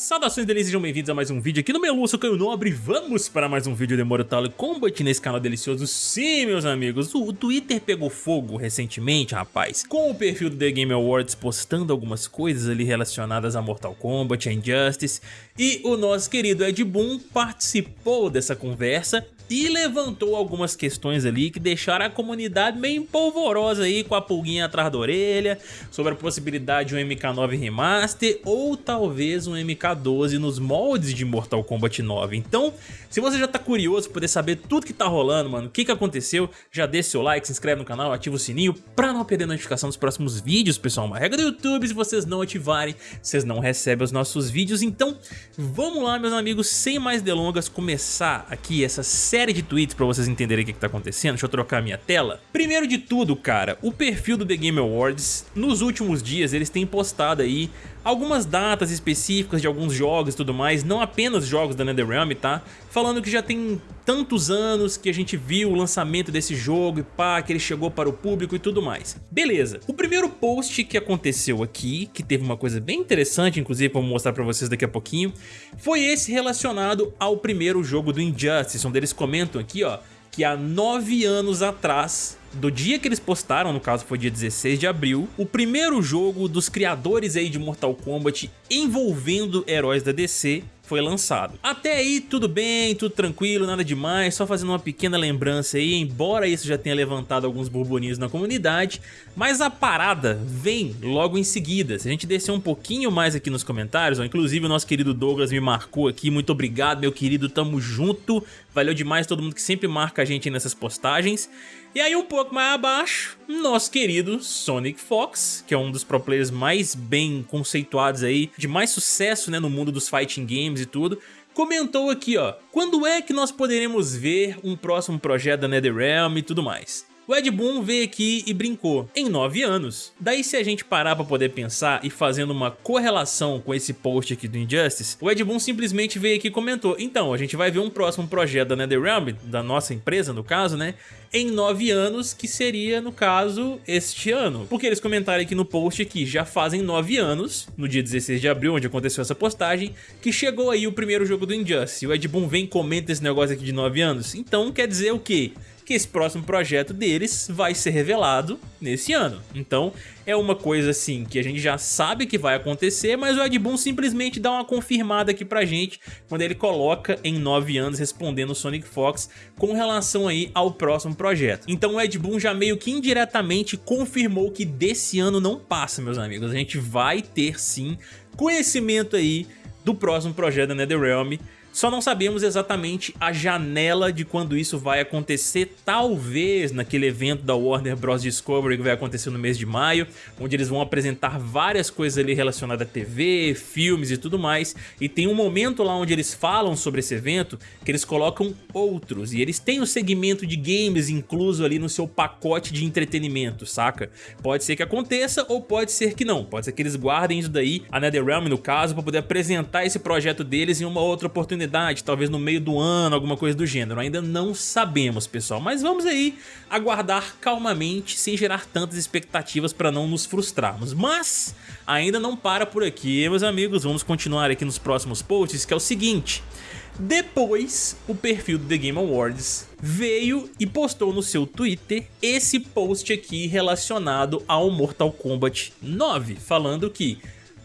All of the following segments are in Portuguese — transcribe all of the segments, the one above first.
Saudações delícias, sejam bem-vindos a mais um vídeo aqui no meu sou Caio Nobre. Vamos para mais um vídeo de Mortal Kombat nesse canal delicioso. Sim, meus amigos, o Twitter pegou fogo recentemente, rapaz. Com o perfil do The Game Awards postando algumas coisas ali relacionadas a Mortal Kombat, a Injustice. E o nosso querido Ed Boon participou dessa conversa e levantou algumas questões ali que deixaram a comunidade meio polvorosa aí com a pulguinha atrás da orelha sobre a possibilidade de um MK9 Remaster ou talvez um MK12 nos moldes de Mortal Kombat 9. Então, se você já tá curioso poder saber tudo que tá rolando, mano, o que que aconteceu, já deixa seu like, se inscreve no canal, ativa o sininho pra não perder notificação dos próximos vídeos, pessoal. Uma regra do YouTube, se vocês não ativarem, vocês não recebem os nossos vídeos. Então, vamos lá, meus amigos, sem mais delongas, começar aqui essa série série de tweets pra vocês entenderem o que, que tá acontecendo. Deixa eu trocar a minha tela. Primeiro de tudo, cara, o perfil do The Game Awards, nos últimos dias eles têm postado aí algumas datas específicas de alguns jogos e tudo mais, não apenas jogos da NetherRealm, tá? Falando que já tem tantos anos que a gente viu o lançamento desse jogo e pá, que ele chegou para o público e tudo mais. Beleza, o primeiro post que aconteceu aqui, que teve uma coisa bem interessante, inclusive vou mostrar pra vocês daqui a pouquinho, foi esse relacionado ao primeiro jogo do Injustice, onde eles comentam aqui, ó, que há nove anos atrás do dia que eles postaram, no caso foi dia 16 de abril, o primeiro jogo dos criadores aí de Mortal Kombat envolvendo heróis da DC foi lançado. Até aí tudo bem, tudo tranquilo, nada demais, só fazendo uma pequena lembrança aí, embora isso já tenha levantado alguns burburinhos na comunidade, mas a parada vem logo em seguida. Se a gente descer um pouquinho mais aqui nos comentários, ó, inclusive o nosso querido Douglas me marcou aqui, muito obrigado meu querido, tamo junto, valeu demais todo mundo que sempre marca a gente nessas postagens. E aí um pouco mais abaixo, nosso querido Sonic Fox, que é um dos pro players mais bem conceituados aí, de mais sucesso né, no mundo dos fighting games e tudo, comentou aqui ó, quando é que nós poderemos ver um próximo projeto da NetherRealm e tudo mais. O Ed Boon veio aqui e brincou, em 9 anos. Daí se a gente parar pra poder pensar e fazendo uma correlação com esse post aqui do Injustice, o Ed Boon simplesmente veio aqui e comentou, então a gente vai ver um próximo projeto da NetherRealm, da nossa empresa no caso, né, em 9 anos, que seria no caso este ano. Porque eles comentaram aqui no post que já fazem 9 anos, no dia 16 de abril, onde aconteceu essa postagem, que chegou aí o primeiro jogo do Injustice. O Ed Boon vem e comenta esse negócio aqui de 9 anos, então quer dizer o quê? Que esse próximo projeto deles vai ser revelado nesse ano. Então é uma coisa assim que a gente já sabe que vai acontecer, mas o Ed Boon simplesmente dá uma confirmada aqui pra gente quando ele coloca em 9 anos respondendo o Sonic Fox com relação aí ao próximo projeto. Então o Ed Boon já meio que indiretamente confirmou que desse ano não passa, meus amigos. A gente vai ter sim conhecimento aí do próximo projeto da NetherRealm só não sabemos exatamente a janela de quando isso vai acontecer, talvez naquele evento da Warner Bros. Discovery que vai acontecer no mês de maio, onde eles vão apresentar várias coisas ali relacionadas a TV, filmes e tudo mais, e tem um momento lá onde eles falam sobre esse evento que eles colocam outros, e eles têm o segmento de games incluso ali no seu pacote de entretenimento, saca? Pode ser que aconteça ou pode ser que não, pode ser que eles guardem isso daí, a NetherRealm no caso, para poder apresentar esse projeto deles em uma outra oportunidade talvez no meio do ano, alguma coisa do gênero. Ainda não sabemos, pessoal, mas vamos aí aguardar calmamente, sem gerar tantas expectativas para não nos frustrarmos. Mas ainda não para por aqui, meus amigos, vamos continuar aqui nos próximos posts, que é o seguinte... Depois, o perfil do The Game Awards veio e postou no seu Twitter esse post aqui relacionado ao Mortal Kombat 9, falando que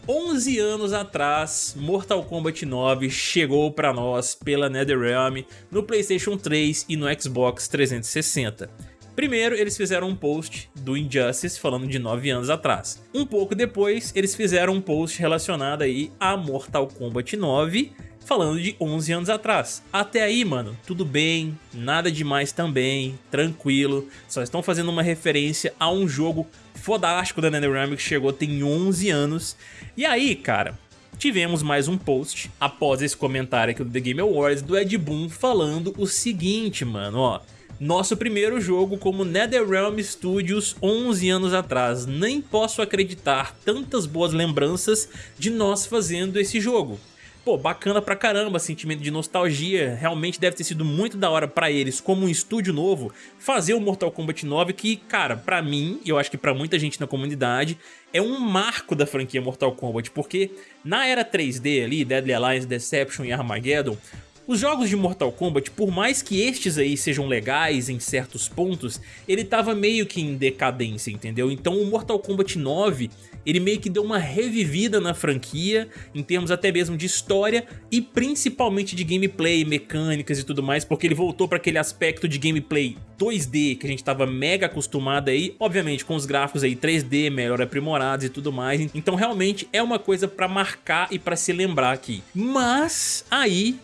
11 anos atrás, Mortal Kombat 9 chegou para nós pela NetherRealm no Playstation 3 e no Xbox 360. Primeiro, eles fizeram um post do Injustice falando de 9 anos atrás. Um pouco depois, eles fizeram um post relacionado aí a Mortal Kombat 9 falando de 11 anos atrás. Até aí, mano, tudo bem, nada demais também, tranquilo, só estão fazendo uma referência a um jogo fodástico da NetherRealm que chegou tem 11 anos. E aí, cara, tivemos mais um post após esse comentário aqui do The Game Awards do Ed Boon falando o seguinte, mano, ó. Nosso primeiro jogo como NetherRealm Studios 11 anos atrás. Nem posso acreditar tantas boas lembranças de nós fazendo esse jogo. Pô, bacana pra caramba, sentimento de nostalgia, realmente deve ter sido muito da hora pra eles, como um estúdio novo, fazer o Mortal Kombat 9 que, cara, pra mim, e eu acho que pra muita gente na comunidade, é um marco da franquia Mortal Kombat, porque na era 3D ali, Deadly Alliance, Deception e Armageddon, os jogos de Mortal Kombat, por mais que estes aí sejam legais em certos pontos, ele tava meio que em decadência, entendeu? Então o Mortal Kombat 9 ele meio que deu uma revivida na franquia, em termos até mesmo de história e principalmente de gameplay, mecânicas e tudo mais, porque ele voltou para aquele aspecto de gameplay 2D que a gente estava mega acostumado aí, obviamente com os gráficos aí 3D, melhor aprimorados e tudo mais, então realmente é uma coisa para marcar e para se lembrar aqui. Mas aí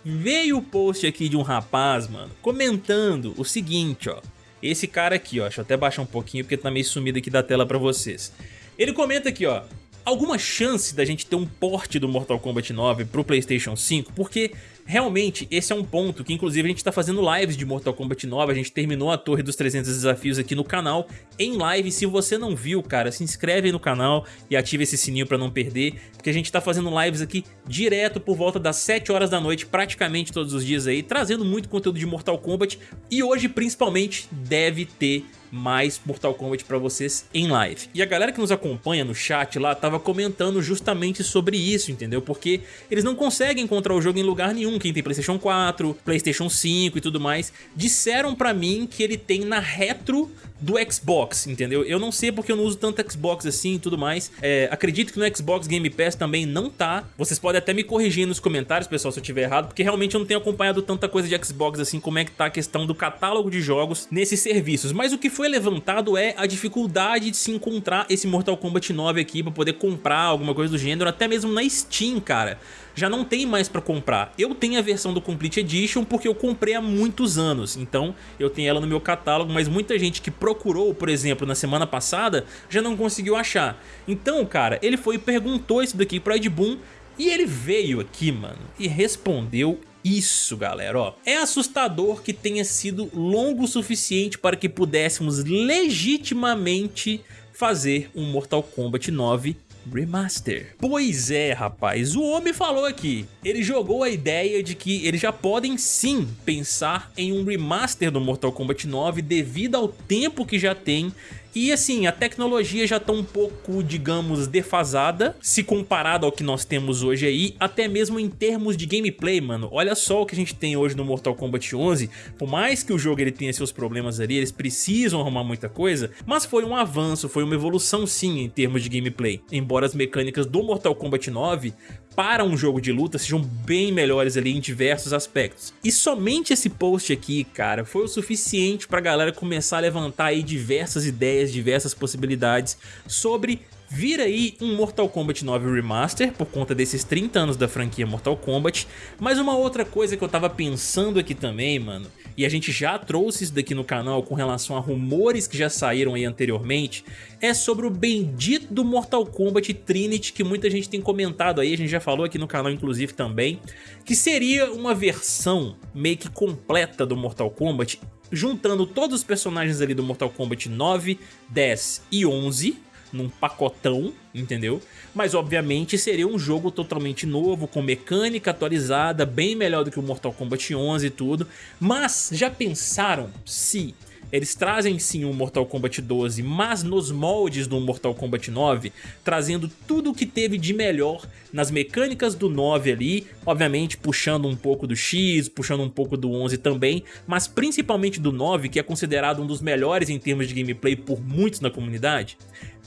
o post aqui de um rapaz, mano, comentando o seguinte, ó, esse cara aqui, ó, deixa eu até baixar um pouquinho porque tá meio sumido aqui da tela pra vocês. Ele comenta aqui, ó, alguma chance da gente ter um porte do Mortal Kombat 9 pro Playstation 5, porque realmente esse é um ponto que inclusive a gente tá fazendo lives de Mortal Kombat 9, a gente terminou a Torre dos 300 Desafios aqui no canal em live, se você não viu, cara, se inscreve aí no canal e ativa esse sininho pra não perder, porque a gente tá fazendo lives aqui direto por volta das 7 horas da noite, praticamente todos os dias aí, trazendo muito conteúdo de Mortal Kombat. E hoje principalmente deve ter mais Mortal Kombat pra vocês em live. E a galera que nos acompanha no chat lá tava comentando justamente sobre isso, entendeu? Porque eles não conseguem encontrar o jogo em lugar nenhum, quem tem Playstation 4, Playstation 5 e tudo mais, disseram pra mim que ele tem na retro do Xbox, entendeu? Eu não sei porque eu não uso tanto Xbox assim e tudo mais. É, acredito que no Xbox Game Pass também não tá. Vocês podem até me corrigir nos comentários, pessoal, se eu tiver errado, porque realmente eu não tenho acompanhado tanta coisa de Xbox assim, como é que tá a questão do catálogo de jogos nesses serviços. Mas o que foi levantado é a dificuldade de se encontrar esse Mortal Kombat 9 aqui pra poder comprar alguma coisa do gênero, até mesmo na Steam, cara já não tem mais pra comprar. Eu tenho a versão do Complete Edition porque eu comprei há muitos anos, então eu tenho ela no meu catálogo, mas muita gente que procurou, por exemplo, na semana passada, já não conseguiu achar. Então, cara, ele foi e perguntou isso daqui pro Ed Boon e ele veio aqui, mano, e respondeu isso, galera, ó. É assustador que tenha sido longo o suficiente para que pudéssemos legitimamente fazer um Mortal Kombat 9 Remaster. Pois é, rapaz, o homem falou aqui. Ele jogou a ideia de que eles já podem sim pensar em um remaster do Mortal Kombat 9 devido ao tempo que já tem e assim, a tecnologia já tá um pouco, digamos, defasada se comparado ao que nós temos hoje aí, até mesmo em termos de gameplay, mano. Olha só o que a gente tem hoje no Mortal Kombat 11, por mais que o jogo ele tenha seus problemas ali, eles precisam arrumar muita coisa, mas foi um avanço, foi uma evolução sim em termos de gameplay. Embora as mecânicas do Mortal Kombat 9 para um jogo de luta sejam bem melhores ali em diversos aspectos. E somente esse post aqui, cara, foi o suficiente pra galera começar a levantar aí diversas ideias, diversas possibilidades sobre vir aí um Mortal Kombat 9 Remaster por conta desses 30 anos da franquia Mortal Kombat, mas uma outra coisa que eu tava pensando aqui também, mano, e a gente já trouxe isso daqui no canal com relação a rumores que já saíram aí anteriormente, é sobre o bendito do Mortal Kombat Trinity que muita gente tem comentado aí, a gente já falou aqui no canal inclusive também, que seria uma versão meio que completa do Mortal Kombat, juntando todos os personagens ali do Mortal Kombat 9, 10 e 11, num pacotão, entendeu? Mas obviamente seria um jogo totalmente novo, com mecânica atualizada, bem melhor do que o Mortal Kombat 11 e tudo. Mas já pensaram se eles trazem sim o Mortal Kombat 12, mas nos moldes do Mortal Kombat 9, trazendo tudo o que teve de melhor nas mecânicas do 9 ali, obviamente puxando um pouco do X, puxando um pouco do 11 também, mas principalmente do 9, que é considerado um dos melhores em termos de gameplay por muitos na comunidade.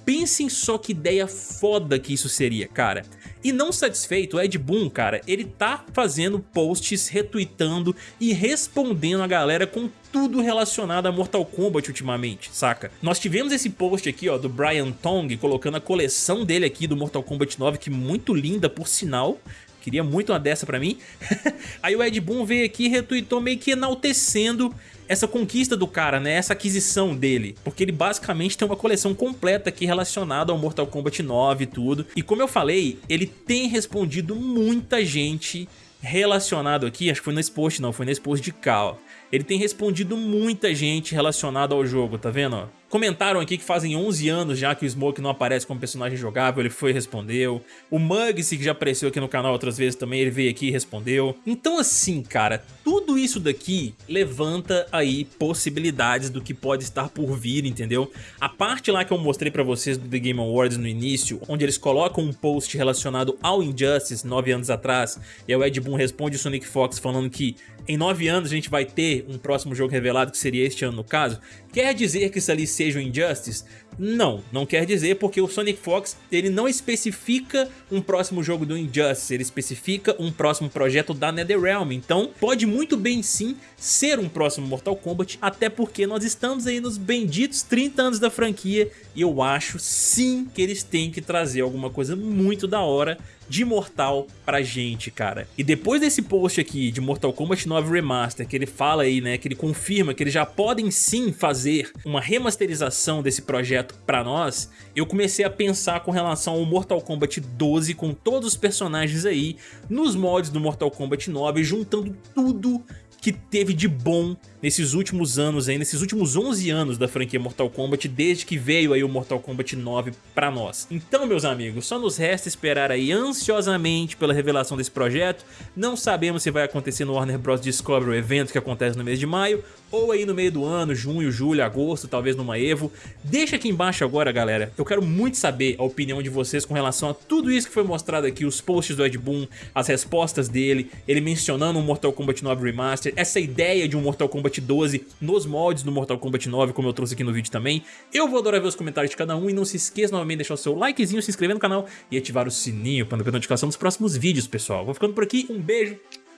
Pensem só que ideia foda que isso seria, cara. E não satisfeito, o Ed Boon, cara, ele tá fazendo posts, retweetando e respondendo a galera com tudo relacionado a Mortal Kombat ultimamente, saca? Nós tivemos esse post aqui, ó, do Brian Tong, colocando a coleção dele aqui do Mortal Kombat 9, que muito linda, por sinal. Queria muito uma dessa pra mim. Aí o Ed Boon veio aqui e retweetou meio que enaltecendo essa conquista do cara, né? Essa aquisição dele. Porque ele basicamente tem uma coleção completa aqui relacionada ao Mortal Kombat 9 e tudo. E como eu falei, ele tem respondido muita gente relacionado aqui, acho que foi nesse post não, foi nesse post de cá, ó. ele tem respondido muita gente relacionada ao jogo, tá vendo? Comentaram aqui que fazem 11 anos já que o Smoke não aparece como personagem jogável, ele foi e respondeu. O Muggsy, que já apareceu aqui no canal outras vezes também, ele veio aqui e respondeu. Então assim, cara, tudo isso daqui levanta aí possibilidades do que pode estar por vir, entendeu? A parte lá que eu mostrei pra vocês do The Game Awards no início, onde eles colocam um post relacionado ao Injustice 9 anos atrás, e o Ed Boon responde o Sonic Fox falando que em 9 anos a gente vai ter um próximo jogo revelado, que seria este ano no caso, quer dizer que isso ali seja o Injustice? Não, não quer dizer porque o Sonic Fox ele não especifica um próximo jogo do Injustice, ele especifica um próximo projeto da NetherRealm, então pode muito bem sim ser um próximo Mortal Kombat, até porque nós estamos aí nos benditos 30 anos da franquia e eu acho sim que eles têm que trazer alguma coisa muito da hora de Mortal pra gente, cara. E depois desse post aqui de Mortal Kombat 9 Remaster, que ele fala aí, né, que ele confirma que eles já podem sim fazer uma remasterização desse projeto pra nós, eu comecei a pensar com relação ao Mortal Kombat 12 com todos os personagens aí nos mods do Mortal Kombat 9, juntando tudo que teve de bom nesses últimos anos aí, nesses últimos 11 anos da franquia Mortal Kombat, desde que veio aí o Mortal Kombat 9 pra nós. Então, meus amigos, só nos resta esperar aí ansiosamente pela revelação desse projeto. Não sabemos se vai acontecer no Warner Bros. Discovery, o evento que acontece no mês de maio, ou aí no meio do ano, junho, julho, agosto, talvez numa EVO. Deixa aqui embaixo agora, galera, eu quero muito saber a opinião de vocês com relação a tudo isso que foi mostrado aqui, os posts do Ed Boon, as respostas dele, ele mencionando o Mortal Kombat 9 Remaster, essa ideia de um Mortal Kombat 12 nos moldes do Mortal Kombat 9, como eu trouxe aqui no vídeo também. Eu vou adorar ver os comentários de cada um e não se esqueça novamente de deixar o seu likezinho, se inscrever no canal e ativar o sininho para não perder notificação dos próximos vídeos, pessoal. Vou ficando por aqui, um beijo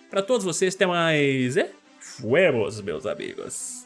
pra todos vocês, até mais, é? Fuemos, meus amigos.